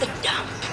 the dump.